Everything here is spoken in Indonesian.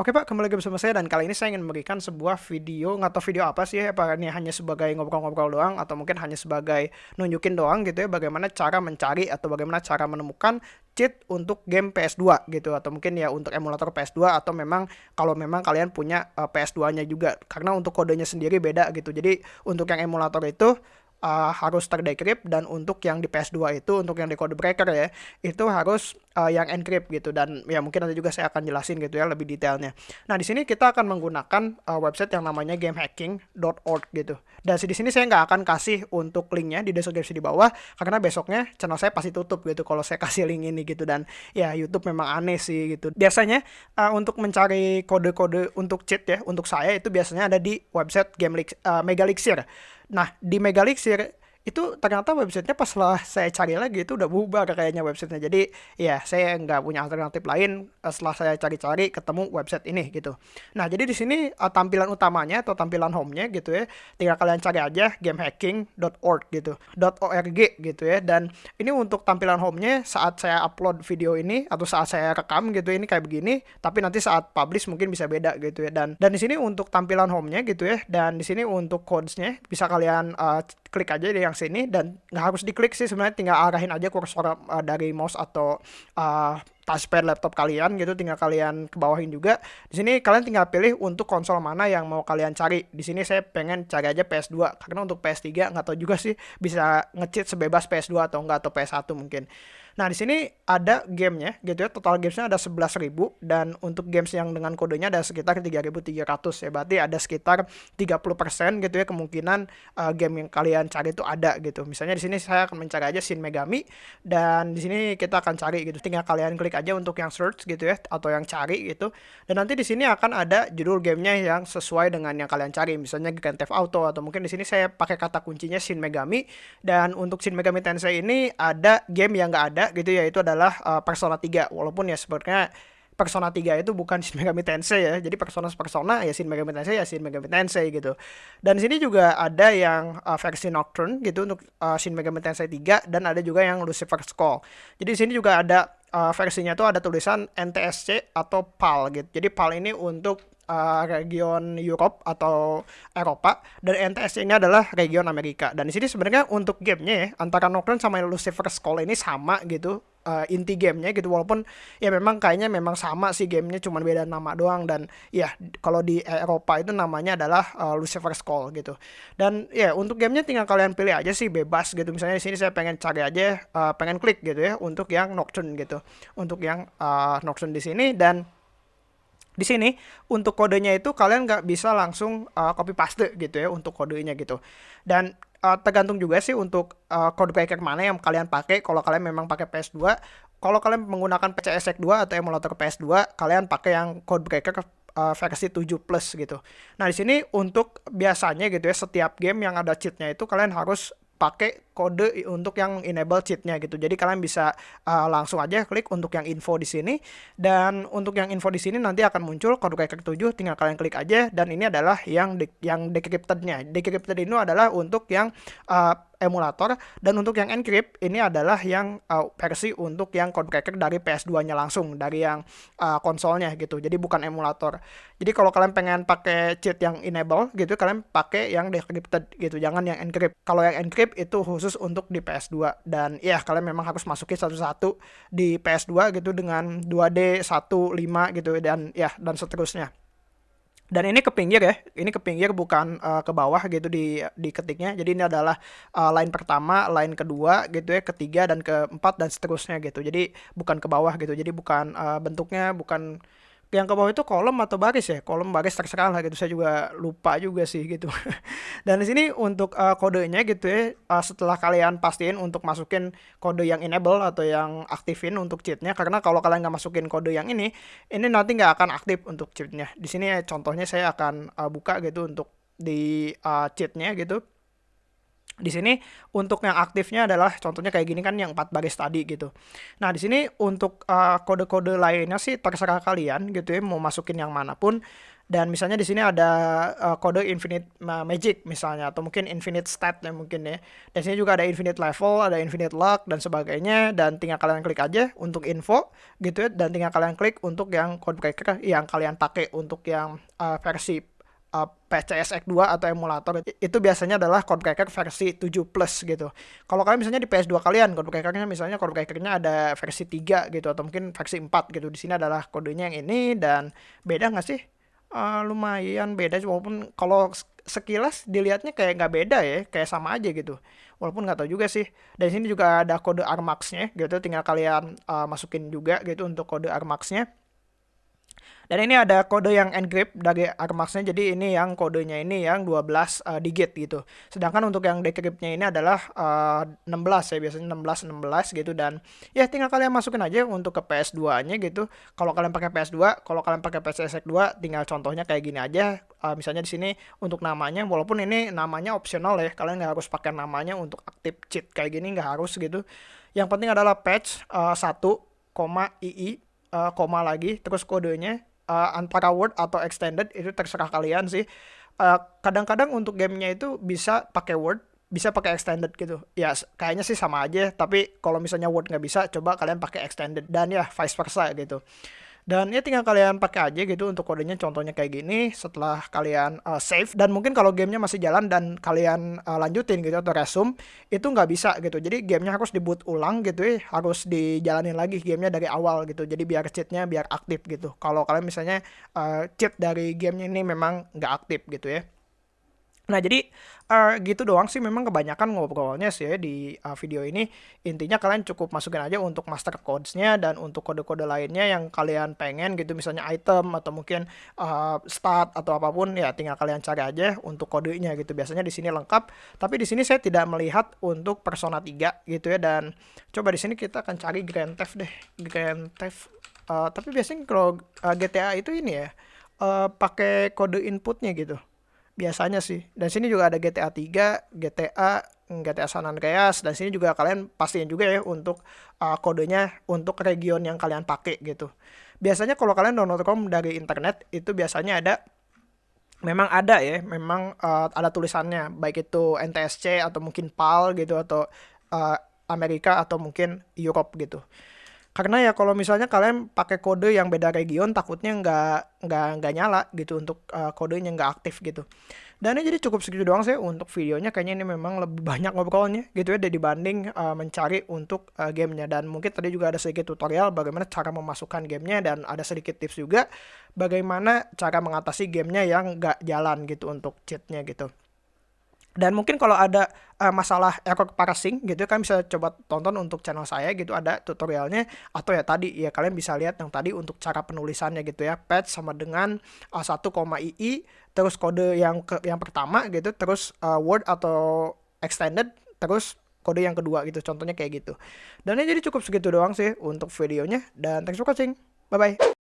Oke Pak, kembali lagi bersama saya dan kali ini saya ingin memberikan sebuah video, nggak tahu video apa sih ya, apa ini hanya sebagai ngobrol-ngobrol doang atau mungkin hanya sebagai nunjukin doang gitu ya bagaimana cara mencari atau bagaimana cara menemukan cheat untuk game PS2 gitu. Atau mungkin ya untuk emulator PS2 atau memang kalau memang kalian punya uh, PS2-nya juga. Karena untuk kodenya sendiri beda gitu. Jadi untuk yang emulator itu uh, harus terdecrypt dan untuk yang di PS2 itu untuk yang di code breaker ya itu harus uh, yang encrypt gitu dan ya mungkin nanti juga saya akan jelasin gitu ya lebih detailnya. Nah di sini kita akan menggunakan uh, website yang namanya gamehacking.org gitu. Dan di sini saya nggak akan kasih untuk linknya di deskripsi di bawah karena besoknya channel saya pasti tutup gitu kalau saya kasih link ini gitu dan ya YouTube memang aneh sih gitu. Biasanya uh, untuk mencari kode-kode untuk cheat ya untuk saya itu biasanya ada di website Game uh, Megalixir. Nah, di Megalixir itu ternyata websitenya pas setelah saya cari lagi itu udah bubar kayaknya websitenya. Jadi ya saya nggak punya alternatif lain eh, setelah saya cari-cari ketemu website ini gitu. Nah jadi di sini uh, tampilan utamanya atau tampilan home-nya gitu ya tinggal kalian cari aja gamehacking.org gitu .org gitu ya. Dan ini untuk tampilan home-nya saat saya upload video ini atau saat saya rekam gitu ini kayak begini tapi nanti saat publish mungkin bisa beda gitu ya. Dan dan di sini untuk tampilan home-nya gitu ya dan di sini untuk codes-nya bisa kalian uh, klik aja di yang sini dan nggak harus diklik sih sebenarnya tinggal arahin aja kursor uh, dari mouse atau uh, touchpad laptop kalian gitu tinggal kalian ke bawahin juga di sini kalian tinggal pilih untuk konsol mana yang mau kalian cari di sini saya pengen cari aja PS2 karena untuk PS3 nggak tahu juga sih bisa ngecheat sebebas PS2 atau enggak atau PS1 mungkin Nah, di sini ada gamenya gitu ya. Total gamesnya ada 11.000 dan untuk games yang dengan kodenya ada sekitar 3.300 ya. Berarti ada sekitar 30% gitu ya kemungkinan uh, game yang kalian cari itu ada gitu. Misalnya di sini saya akan mencari aja Shin Megami dan di sini kita akan cari gitu. Tinggal kalian klik aja untuk yang search gitu ya atau yang cari gitu. Dan nanti di sini akan ada judul gamenya yang sesuai dengan yang kalian cari. Misalnya Grand Theft Auto atau mungkin di sini saya pakai kata kuncinya Shin Megami dan untuk Shin Megami Tensei ini ada game yang nggak ada gitu ya itu adalah uh, Persona 3 walaupun ya sebenarnya Persona 3 itu bukan Shin Megami Tensei ya. Jadi persona-persona ya Shin Megami Tensei ya Shin Megami Tensei gitu. Dan sini juga ada yang uh, versi Nocturne gitu untuk uh, Shin Megami Tensei 3 dan ada juga yang Lucifer's Call. Jadi di sini juga ada uh, versinya tuh ada tulisan NTSC atau PAL gitu. Jadi PAL ini untuk uh, region Europe atau Eropa dan NTS ini adalah region Amerika. Dan di sini sebenarnya untuk gamenya ya antara Nocturne sama Lucifer's Call ini sama gitu uh, inti gamenya gitu. Walaupun ya memang kayaknya memang sama sih gamenya cuma beda nama doang. Dan ya kalau di Eropa itu namanya adalah uh, Lucifer's Call gitu. Dan ya untuk gamenya tinggal kalian pilih aja sih bebas gitu. Misalnya di sini saya pengen cari aja uh, pengen klik gitu ya untuk yang Nocturne gitu. Untuk yang uh, Nocturne di sini. Dan di sini untuk kodenya itu kalian nggak bisa langsung uh, copy paste gitu ya untuk kodenya gitu. Dan uh, tergantung juga sih untuk uh, code breaker mana yang kalian pakai kalau kalian memang pakai PS2 kalau kalian menggunakan PCSX 2 atau emulator PS2 kalian pakai yang code breaker uh, versi 7 plus gitu. Nah, di sini untuk biasanya gitu ya setiap game yang ada cheatnya itu kalian harus pakai kode untuk yang enable cheatnya gitu. Jadi kalian bisa uh, langsung aja klik untuk yang info di sini dan untuk yang info di sini nanti akan muncul kode cracker 7 tinggal kalian klik aja dan ini adalah yang de yang decryptednya. Decrypted ini adalah untuk yang uh, emulator dan untuk yang encrypt ini adalah yang uh, versi untuk yang code cracker dari PS2-nya langsung dari yang uh, konsolnya gitu. Jadi bukan emulator. Jadi kalau kalian pengen pakai cheat yang enable gitu kalian pakai yang decrypted gitu, jangan yang encrypt. Kalau yang encrypt itu khusus untuk di PS2 dan ya kalian memang harus masukin satu-satu di PS2 gitu dengan 2D 1 5 gitu dan ya dan seterusnya. Dan ini ke pinggir ya ini ke pinggir bukan uh, ke bawah gitu di di ketiknya. Jadi ini adalah uh, line pertama line kedua gitu ya ketiga dan keempat dan seterusnya gitu. Jadi bukan ke bawah gitu jadi bukan uh, bentuknya bukan yang ke bawah itu kolom atau baris ya? Kolom baris terserah lah gitu. Saya juga lupa juga sih gitu. Dan di sini untuk uh, kodenya gitu ya uh, setelah kalian pastiin untuk masukin kode yang enable atau yang aktifin untuk cheatnya karena kalau kalian nggak masukin kode yang ini ini nanti nggak akan aktif untuk cheatnya. Di sini ya, contohnya saya akan uh, buka gitu untuk di uh, cheatnya gitu Di sini untuk yang aktifnya adalah contohnya kayak gini kan yang 4 baris tadi gitu. Nah, di sini untuk uh, kode-kode lainnya sih terserah kalian gitu ya mau masukin yang mana pun. Dan misalnya di sini ada uh, kode infinite magic misalnya atau mungkin infinite stat ya mungkin ya. Dan sini juga ada infinite level, ada infinite luck dan sebagainya dan tinggal kalian klik aja untuk info gitu ya dan tinggal kalian klik untuk yang breaker yang kalian pakai untuk yang uh, versi uh, PCSX2 atau emulator itu biasanya adalah breaker versi 7 plus gitu. Kalau kalian misalnya di PS2 kalian code breakernya misalnya code breakernya ada versi 3 gitu atau mungkin versi 4 gitu. Di sini adalah kodenya yang ini dan beda nggak sih? uh, lumayan beda walaupun kalau sekilas dilihatnya kayak nggak beda ya kayak sama aja gitu walaupun nggak tahu juga sih dan sini juga ada kode armaxnya gitu tinggal kalian uh, masukin juga gitu untuk kode armaxnya dan ini ada kode yang encrypt dari Armax-nya, jadi ini yang kodenya ini yang 12 uh, eh, digit gitu. Sedangkan untuk yang decrypt-nya ini adalah uh, eh, 16 ya, biasanya 16 16 gitu dan ya tinggal kalian masukin aja untuk ke PS2-nya gitu. Kalau kalian pakai PS2, kalau kalian pakai PCSX 2 tinggal contohnya kayak gini aja. Uh, misalnya di sini untuk namanya walaupun ini namanya opsional ya, kalian nggak harus pakai namanya untuk aktif cheat kayak gini nggak harus gitu. Yang penting adalah patch uh, 1, ii uh, koma lagi terus kodenya uh, antara Word atau extended itu terserah kalian sih. eh, kadang-kadang untuk gamenya itu bisa pakai Word, bisa pakai extended gitu. Ya kayaknya sih sama aja. Tapi kalau misalnya Word nggak bisa, coba kalian pakai extended dan ya vice versa gitu. Dan ya tinggal kalian pakai aja gitu untuk kodenya contohnya kayak gini setelah kalian uh, save dan mungkin kalau gamenya masih jalan dan kalian uh, lanjutin gitu atau resume itu nggak bisa gitu. Jadi gamenya harus diboot ulang gitu ya, harus dijalanin lagi gamenya dari awal gitu. Jadi biar cheatnya biar aktif gitu. Kalau kalian misalnya uh, cheat dari gamenya ini memang nggak aktif gitu ya. Nah, jadi uh, gitu doang sih memang kebanyakan ngobrolnya sih ya di uh, video ini. Intinya kalian cukup masukin aja untuk master codes-nya dan untuk kode-kode lainnya yang kalian pengen gitu misalnya item atau mungkin uh, start atau apa pun ya tinggal kalian cari aja untuk kodenya gitu. Biasanya di sini lengkap, tapi di sini saya tidak melihat untuk Persona 3 gitu ya dan coba di sini kita akan cari Grand Theft deh. Grand Theft uh, tapi biasanya kalau uh, GTA itu ini ya uh, pakai kode inputnya gitu biasanya sih. Dan sini juga ada GTA 3 GTA GTA San Andreas dan sini juga kalian pastiin juga ya untuk uh, kodenya untuk region yang kalian pakai gitu. Biasanya kalau kalian download ROM dari internet itu biasanya ada memang ada ya memang uh, ada tulisannya. Baik itu NTSC atau mungkin PAL gitu atau uh, Amerika atau mungkin Europe gitu karena ya kalau misalnya kalian pakai kode yang beda region takutnya nggak nggak nggak nyala gitu untuk uh, kodenya nggak aktif gitu. Dan ini jadi cukup segitu doang sih untuk videonya. Kayaknya ini memang lebih banyak ngobrolnya gitu ya dibanding uh, mencari untuk uh, gamenya. Dan mungkin tadi juga ada sedikit tutorial bagaimana cara memasukkan gamenya dan ada sedikit tips juga bagaimana cara mengatasi gamenya yang nggak jalan gitu untuk cheatnya gitu dan mungkin kalau ada uh, masalah error parsing gitu kan bisa coba tonton untuk channel saya gitu ada tutorialnya. Atau ya tadi ya kalian bisa lihat yang tadi untuk cara penulisannya gitu ya. Patch sama dengan uh, 1, ii terus kode yang ke yang pertama gitu terus uh, word atau extended terus kode yang kedua gitu contohnya kayak gitu. Dan ini jadi cukup segitu doang sih untuk videonya dan thanks for watching. Bye bye